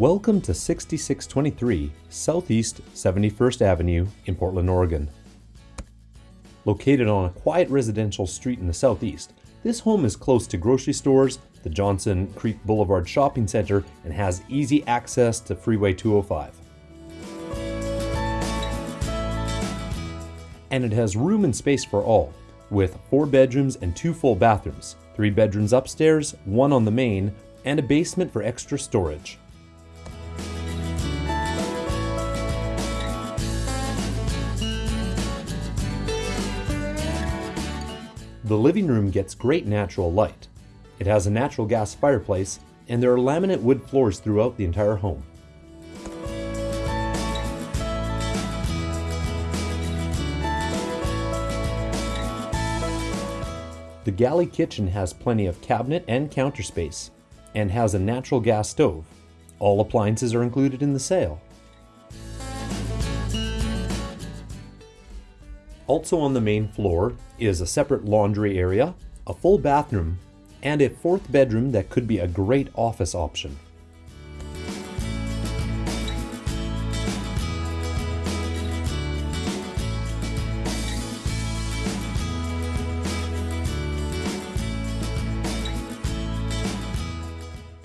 Welcome to 6623 Southeast 71st Avenue in Portland, Oregon. Located on a quiet residential street in the southeast, this home is close to grocery stores, the Johnson Creek Boulevard Shopping Center, and has easy access to Freeway 205. And it has room and space for all, with four bedrooms and two full bathrooms, three bedrooms upstairs, one on the main, and a basement for extra storage. The living room gets great natural light. It has a natural gas fireplace, and there are laminate wood floors throughout the entire home. The galley kitchen has plenty of cabinet and counter space, and has a natural gas stove. All appliances are included in the sale. Also on the main floor is a separate laundry area, a full bathroom, and a fourth bedroom that could be a great office option.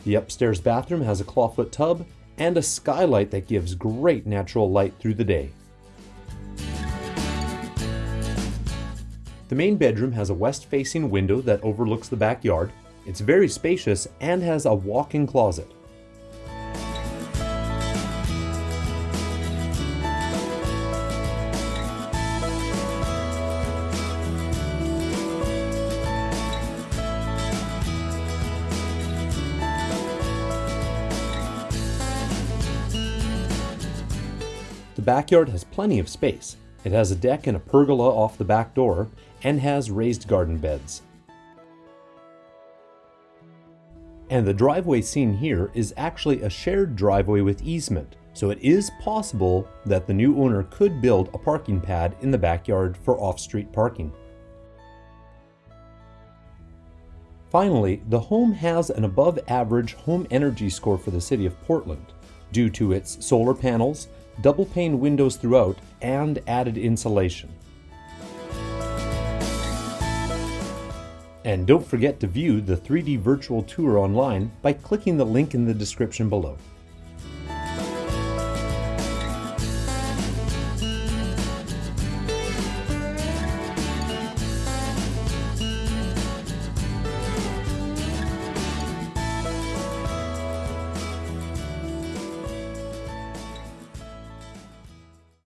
The upstairs bathroom has a clawfoot tub and a skylight that gives great natural light through the day. The main bedroom has a west-facing window that overlooks the backyard. It's very spacious and has a walk-in closet. The backyard has plenty of space. It has a deck and a pergola off the back door and has raised garden beds. And the driveway seen here is actually a shared driveway with easement, so it is possible that the new owner could build a parking pad in the backyard for off-street parking. Finally, the home has an above average home energy score for the city of Portland due to its solar panels, double pane windows throughout, and added insulation. And don't forget to view the 3D virtual tour online by clicking the link in the description below.